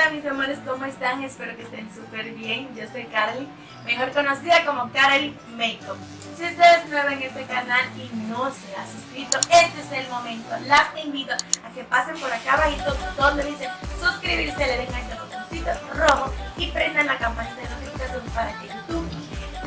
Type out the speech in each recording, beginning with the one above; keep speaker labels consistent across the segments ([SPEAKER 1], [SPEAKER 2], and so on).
[SPEAKER 1] Hola mis amores, ¿cómo están? Espero que estén súper bien. Yo soy Carly, mejor conocida como Carly Makeup. Si ustedes nuevos en este canal y no se han suscrito, este es el momento. Las invito a que pasen por acá abajito donde dice suscribirse, le den a este botoncito rojo y prendan la campanita de notificación para que YouTube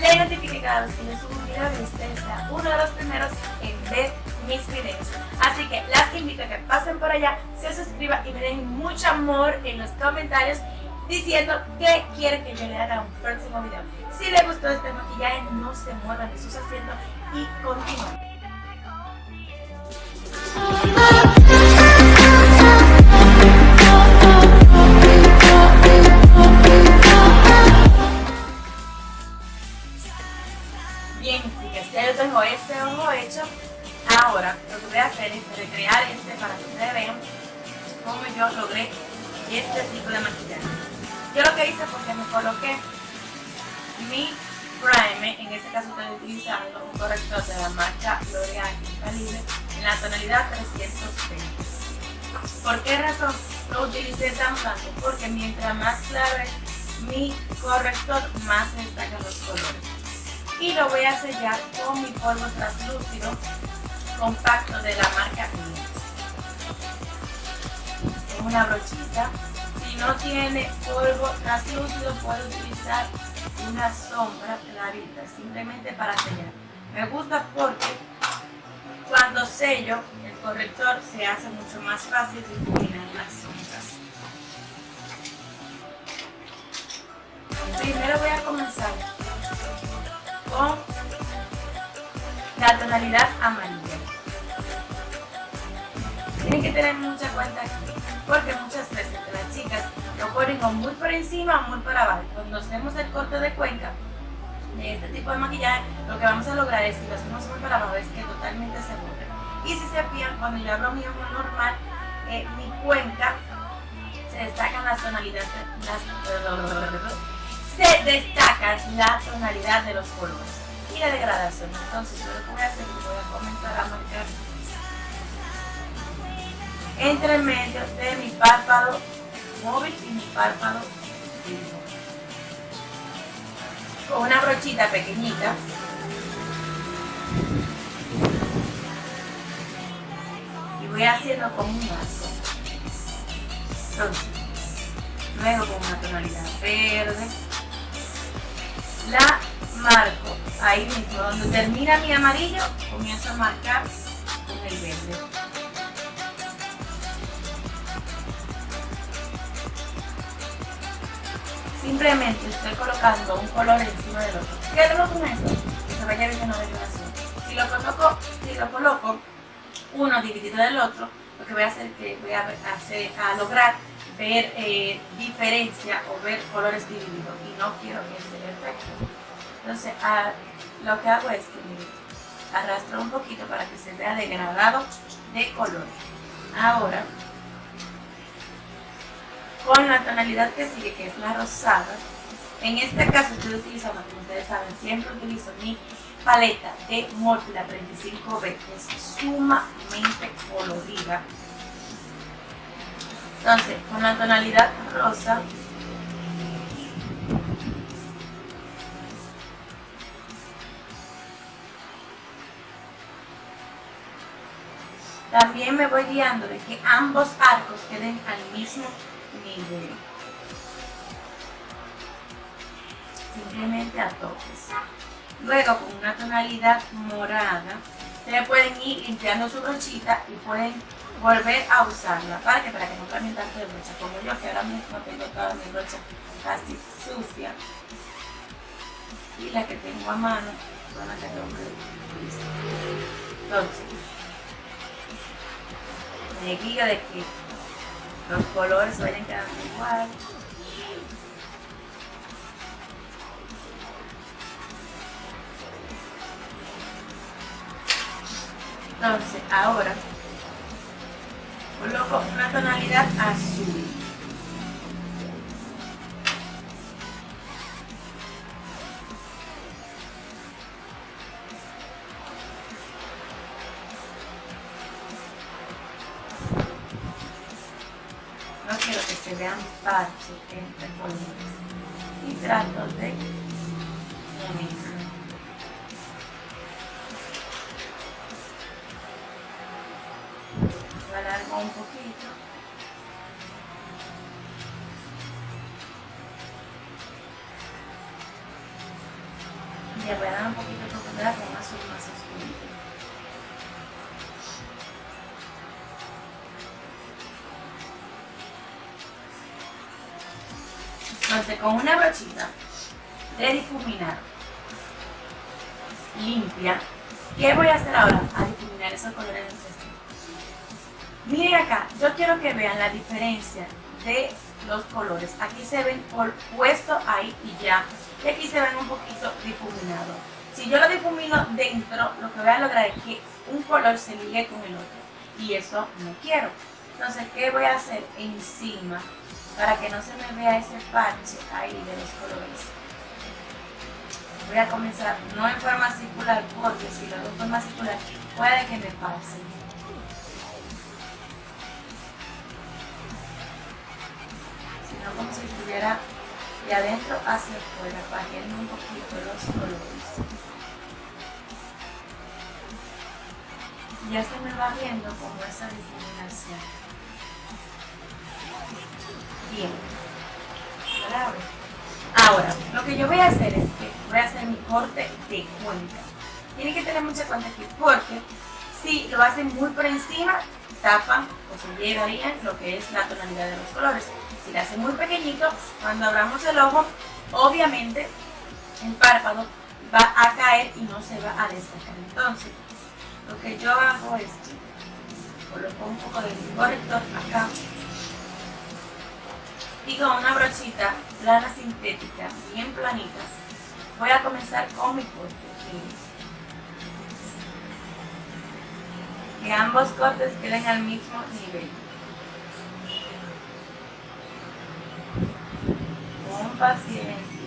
[SPEAKER 1] le notifique cada vez que les subo un video y ustedes sea uno de los primeros en ver mis videos. Así que las invito a que pasen por allá, se suscriban y me den mucho amor en los comentarios diciendo que quieren que yo le haga un próximo video. Si les gustó este maquillaje, no se muevan de sus asientos y continúen. Bien, chicas, ya yo tengo este ojo hecho Ahora, lo que voy a hacer es recrear este para que ustedes vean cómo yo logré este tipo de maquillaje. Yo lo que hice fue que me coloqué mi primer, en este caso estoy utilizando un corrector de la marca L'Oreal Calibre en la tonalidad 320. ¿Por qué razón lo utilicé tan tanto? Porque mientras más claro mi corrector, más destacan los colores. Y lo voy a sellar con mi polvo translúcido compacto de la marca Con una brochita. Si no tiene polvo translúcido puede utilizar una sombra clarita, simplemente para sellar. Me gusta porque cuando sello el corrector se hace mucho más fácil difuminar las sombras. Primero voy a comenzar con la tonalidad amarilla. Que tener mucha cuenta porque muchas veces las chicas lo ponen muy por encima o muy para abajo. Cuando hacemos el corte de cuenca de este tipo de maquillaje, lo que vamos a lograr es, si lo hacemos muy para abajo, es que totalmente se borre. Y si se fijan, cuando yo abro mi ojo normal, eh, mi cuenca se destacan las tonalidades, las, se destacan la tonalidad de los colores y la degradación. Entonces, yo lo que voy a hacer es voy a comenzar a marcar entre medio de mi párpado móvil y mi párpado. Con una brochita pequeñita. Y voy haciendo como un arco. luego con una tonalidad verde. La marco ahí mismo, donde termina mi amarillo, comienzo a marcar con el verde. Simplemente estoy colocando un color encima del otro. ¿Qué hago con esto? Que se vaya viendo de vibración. Si lo coloco, si lo coloco uno dividido del otro, lo que voy a hacer es que voy a, hacer, a lograr ver eh, diferencia o ver colores divididos y no quiero que ese efecto. Entonces lo que hago es que arrastro un poquito para que se vea degradado de color. Ahora con la tonalidad que sigue, que es la rosada. En este caso estoy utilizando, como ustedes saben, siempre utilizo mi paleta de Morphe 35B, que es sumamente colorida. Entonces, con la tonalidad rosa, también me voy guiando de que ambos arcos queden al mismo Simplemente a toques. Luego con una tonalidad morada, ustedes pueden ir limpiando su brochita y pueden volver a usarla. ¿Para que Para que no cambien tanto de brocha. Como yo que ahora mismo tengo toda mi brocha casi sucia. Y la que tengo a mano, son las que tengo Entonces, me guío de que los colores vayan quedando igual. Entonces, ahora coloco una tonalidad azul. Se vean parches entre colores y trato de unir alargo un poquito Entonces, con una brochita de difuminar limpia, ¿qué voy a hacer ahora? A difuminar esos colores de Miren acá, yo quiero que vean la diferencia de los colores. Aquí se ven por puesto ahí y ya. Y aquí se ven un poquito difuminados. Si yo lo difumino dentro, lo que voy a lograr es que un color se ligue con el otro. Y eso no quiero. Entonces, ¿qué voy a hacer encima para que no se me vea ese parche ahí de los colores? Voy a comenzar no en forma circular porque si lo hago en forma circular puede que me pase. Sino como si estuviera de adentro hacia afuera, bajando un poquito los colores. ya se me va viendo como esa difuminación. Ahora, lo que yo voy a hacer es que voy a hacer mi corte de cuenca. Tienen que tener mucha cuenta aquí porque si lo hacen muy por encima, tapan o se llevarían lo que es la tonalidad de los colores. Si lo hacen muy pequeñito, cuando abramos el ojo, obviamente el párpado va a caer y no se va a destacar. Entonces, lo que yo hago es que coloco un poco de corrector acá y una brochita plana sintética, bien planita, voy a comenzar con mi corte. Que ambos cortes queden al mismo nivel. Con paciencia.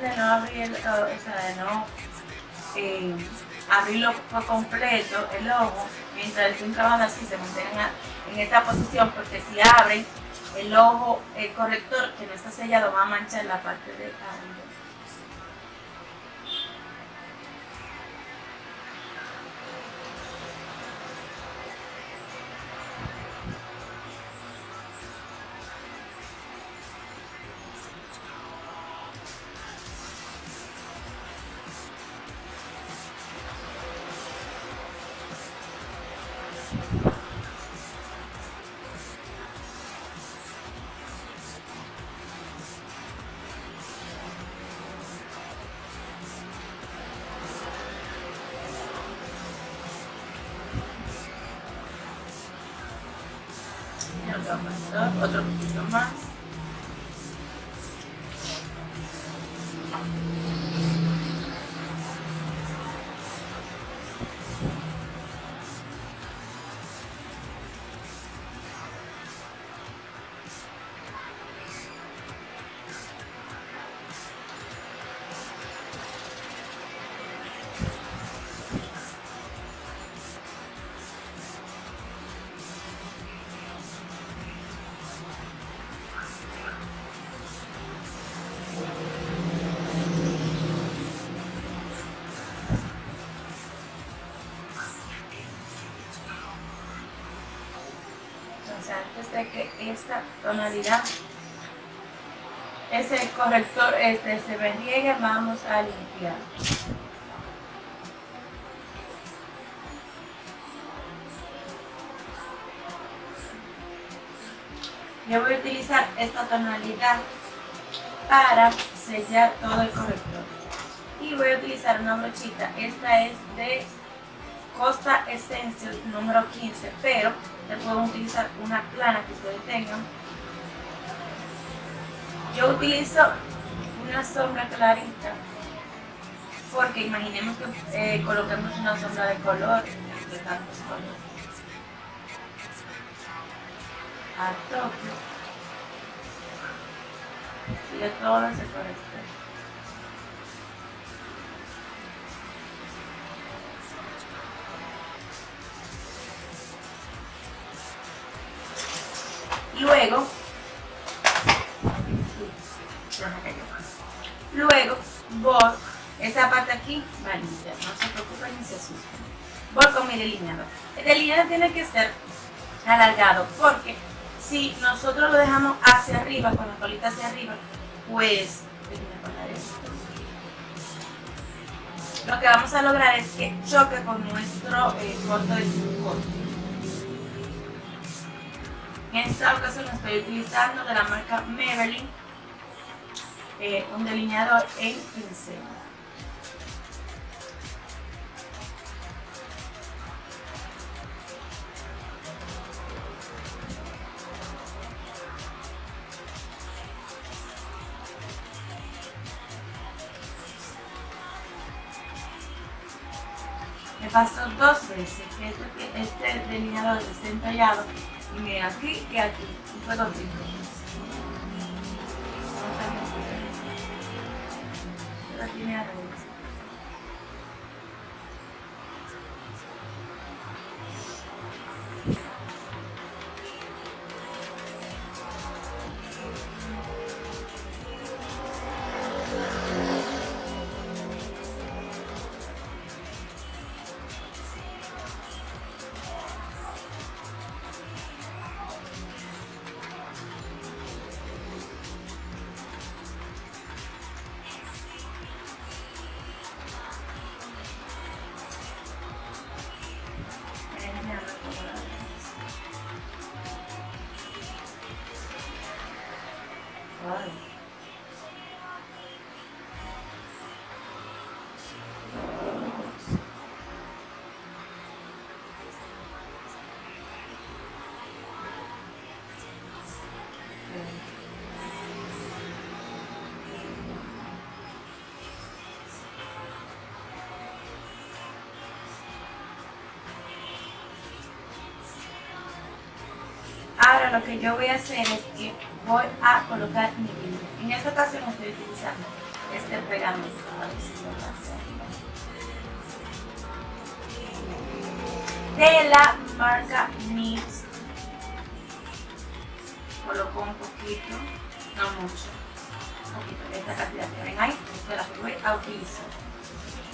[SPEAKER 1] De no abrir, o sea, de no eh, abrirlo por completo el ojo mientras estén trabajando así, se mantengan en esta posición porque si abren el ojo, el corrector que no está sellado va a manchar la parte de arriba. 잠깐만요. 어지럽지 잠깐만. Que esta tonalidad, ese corrector este, se me vamos a limpiar. Yo voy a utilizar esta tonalidad para sellar todo el corrector. Y voy a utilizar una brochita. Esta es de Costa Essential número 15, pero pueden utilizar una plana que ustedes tengan Yo utilizo una sombra clarita porque imaginemos que eh, coloquemos una sombra de color de tantos colores. A toque. Sigue todo ese color. Luego, luego voy, esa parte aquí va no se preocupen ni se asusten. Voy con mi delineador. El delineador tiene que ser alargado porque si nosotros lo dejamos hacia arriba, con la colita hacia arriba, pues lo que vamos a lograr es que choque con nuestro eh, corto de corte. En esta ocasión estoy utilizando de la marca Maybelline eh, un delineador en pincel. Me pasó dos veces que este, delineador está entallado y miren aquí y aquí, un pedacito. Aquí me Lo que yo voy a hacer es que voy a colocar mi línea. En esta ocasión estoy utilizando este pegamento. A ver si lo De la marca NYX. Coloco un poquito, no mucho. Un poquito de esta cantidad que ven ahí, es la que voy a utilizar.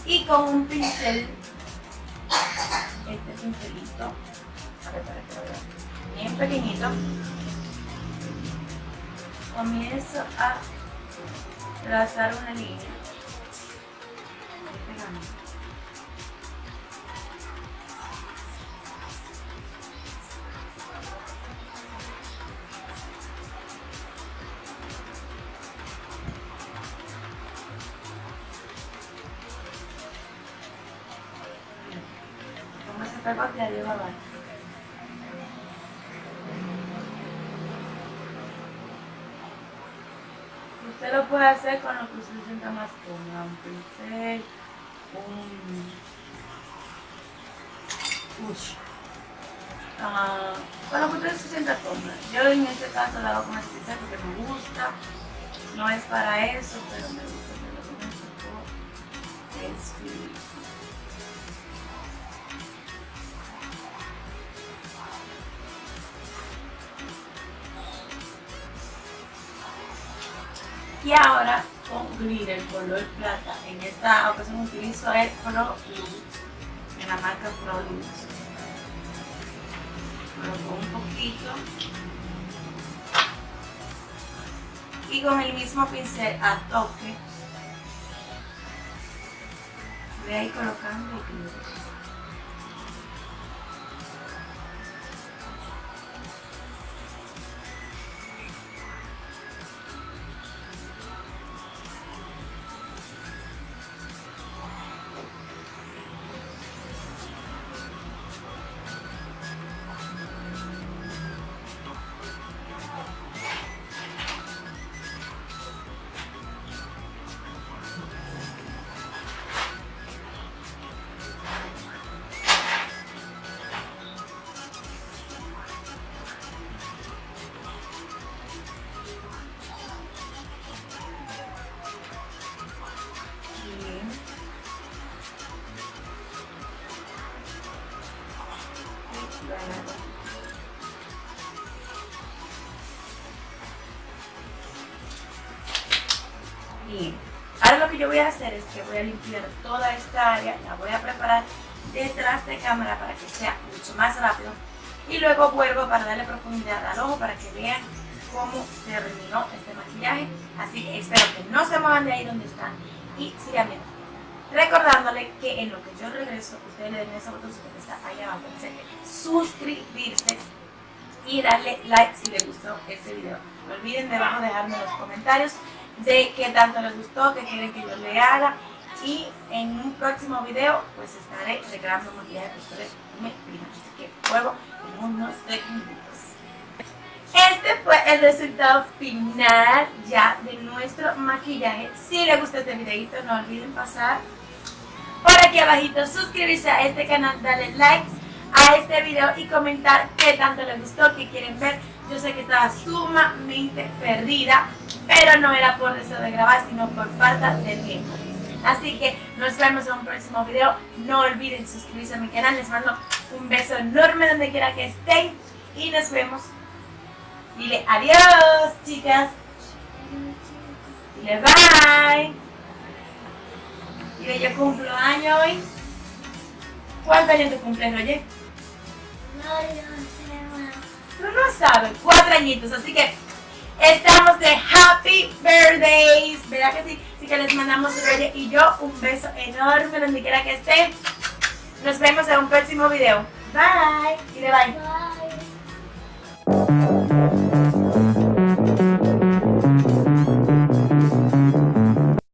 [SPEAKER 1] Y con un pincel, este pincelito, a ver para que lo vean bien pequeñito, comienzo a trazar una línea. Como se pega de arriba abajo. Usted lo puede hacer con lo que usted sienta más cómodo, un pincel, un push. Uh, con lo que usted se sienta cómodo. Yo en este caso lo hago con el pincel porque me gusta. No es para eso, pero me gusta. Me lo es Y ahora con glitter color plata. En esta ocasión utilizo el Pro Lux, en la marca Pro Lux. Coloco un poquito. Y con el mismo pincel a toque, voy a ir colocando el glitter. Voy a hacer es que voy a limpiar toda esta área, la voy a preparar detrás de cámara para que sea mucho más rápido y luego vuelvo para darle profundidad al ojo para que vean cómo terminó este maquillaje. Así que espero que no se muevan de ahí donde están y sigan viendo. Recordándole que en lo que yo regreso, ustedes le den ese botón que está ahí abajo, dice suscribirse y darle like si les gustó este video. No olviden debajo dejarme los comentarios de qué tanto les gustó, qué quieren que yo le haga y en un próximo video pues estaré regalando maquillaje que ustedes me. Así que vuelvo en unos segundos. Este fue el resultado final ya de nuestro maquillaje. Si les gustó este videito no olviden pasar por aquí abajito, suscribirse a este canal, darle like a este video y comentar qué tanto les gustó, qué quieren ver. Yo sé que estaba sumamente perdida, pero no era por deseo de grabar, sino por falta de tiempo. Así que nos vemos en un próximo video. No olviden suscribirse a mi canal. Les mando un beso enorme donde quiera que estén. Y nos vemos. Dile adiós, chicas. Dile bye. Dile yo cumplo año hoy. ¿Cuántos años te cumples, oye?
[SPEAKER 2] Sé
[SPEAKER 1] Tú no sabes, cuatro añitos. Así que estamos de Happy Birthdays. ¿Verdad que sí? Así que les mandamos Reyes y yo un beso enorme donde quiera que estén. Nos vemos en un próximo video. Bye. Dile bye.
[SPEAKER 2] Bye.